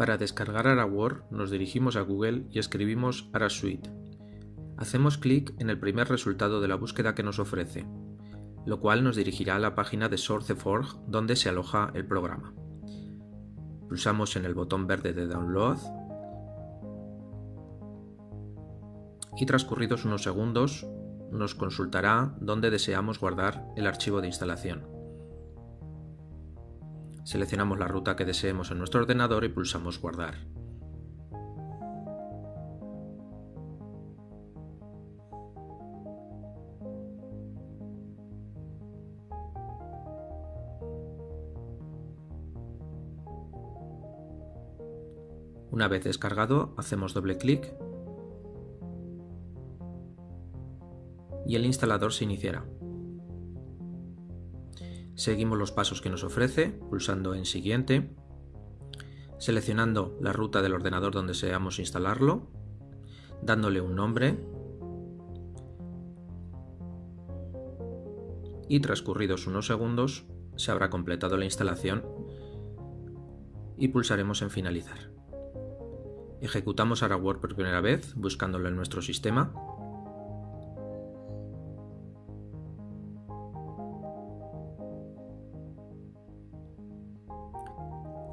Para descargar AraWord nos dirigimos a Google y escribimos AraSuite. Hacemos clic en el primer resultado de la búsqueda que nos ofrece, lo cual nos dirigirá a la página de SourceForge donde se aloja el programa. Pulsamos en el botón verde de Download y transcurridos unos segundos nos consultará dónde deseamos guardar el archivo de instalación. Seleccionamos la ruta que deseemos en nuestro ordenador y pulsamos Guardar. Una vez descargado, hacemos doble clic y el instalador se iniciará. Seguimos los pasos que nos ofrece, pulsando en Siguiente, seleccionando la ruta del ordenador donde deseamos instalarlo, dándole un nombre y transcurridos unos segundos se habrá completado la instalación y pulsaremos en Finalizar. Ejecutamos AraWord por primera vez buscándolo en nuestro sistema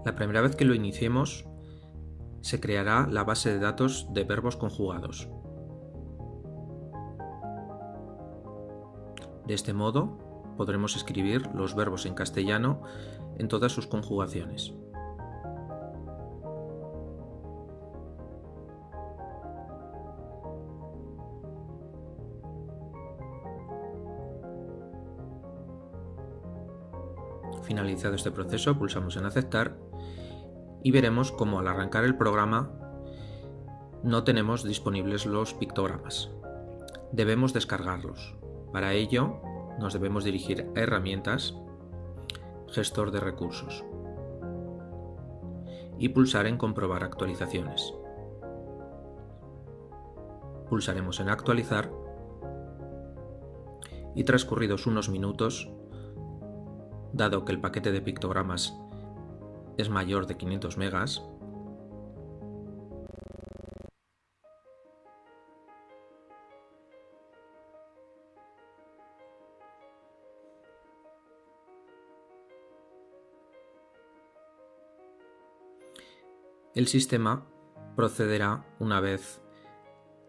La primera vez que lo iniciemos, se creará la base de datos de verbos conjugados. De este modo, podremos escribir los verbos en castellano en todas sus conjugaciones. Finalizado este proceso, pulsamos en aceptar y veremos cómo al arrancar el programa no tenemos disponibles los pictogramas. Debemos descargarlos. Para ello nos debemos dirigir a Herramientas, Gestor de recursos y pulsar en Comprobar actualizaciones. Pulsaremos en Actualizar y transcurridos unos minutos, dado que el paquete de pictogramas es mayor de 500 megas, el sistema procederá una vez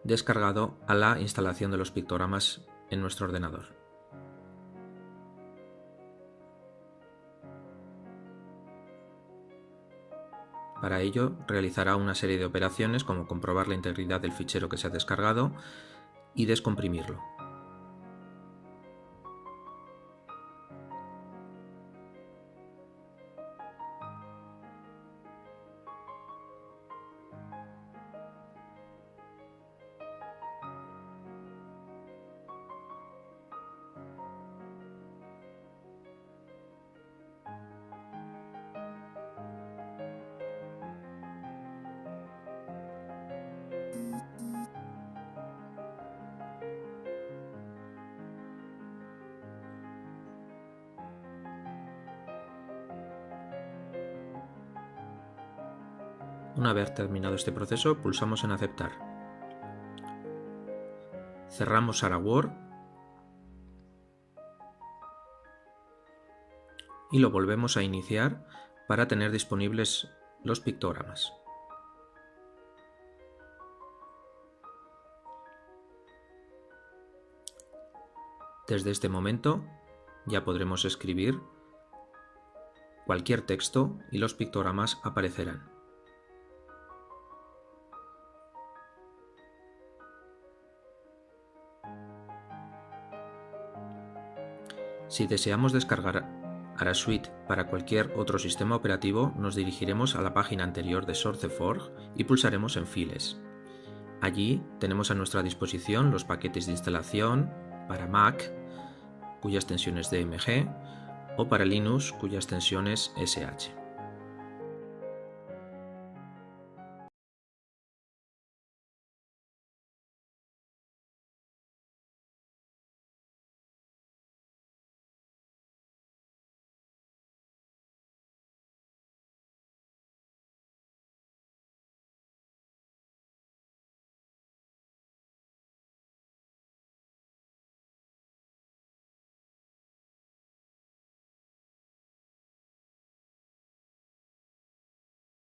descargado a la instalación de los pictogramas en nuestro ordenador. Para ello realizará una serie de operaciones como comprobar la integridad del fichero que se ha descargado y descomprimirlo. Una vez terminado este proceso, pulsamos en aceptar. Cerramos AraWord y lo volvemos a iniciar para tener disponibles los pictogramas. Desde este momento ya podremos escribir cualquier texto y los pictogramas aparecerán. Si deseamos descargar AraSuite para cualquier otro sistema operativo, nos dirigiremos a la página anterior de SourceForge y pulsaremos en Files. Allí tenemos a nuestra disposición los paquetes de instalación para Mac, cuya extensión es DMG, o para Linux, cuya extensión es SH.